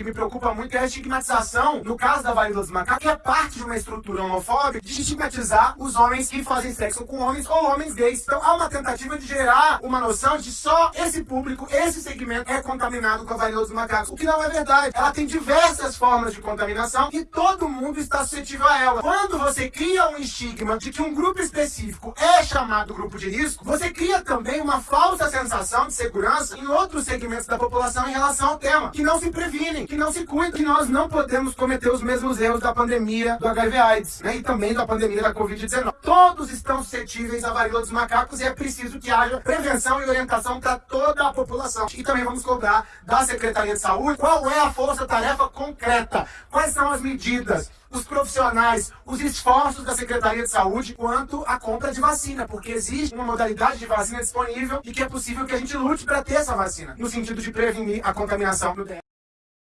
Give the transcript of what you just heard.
que me preocupa muito é a estigmatização, no caso da varíola dos macacos, que é parte de uma estrutura homofóbica de estigmatizar os homens que fazem sexo com homens ou homens gays. Então há uma tentativa de gerar uma noção de só esse público, esse segmento é contaminado com a varíola dos macacos, o que não é verdade. Ela tem diversas formas de contaminação e todo mundo está suscetível a ela. Quando você cria um estigma de que um grupo específico é chamado grupo de risco, você cria também uma falsa sensação de segurança em outros segmentos da população em relação ao tema, que não se que não se cuida, que nós não podemos cometer os mesmos erros da pandemia do HIV AIDS, né? E também da pandemia da Covid-19. Todos estão suscetíveis à varíola dos macacos e é preciso que haja prevenção e orientação para toda a população. E também vamos cobrar da Secretaria de Saúde qual é a força-tarefa concreta, quais são as medidas, os profissionais, os esforços da Secretaria de Saúde quanto à compra de vacina, porque existe uma modalidade de vacina disponível e que é possível que a gente lute para ter essa vacina, no sentido de prevenir a contaminação do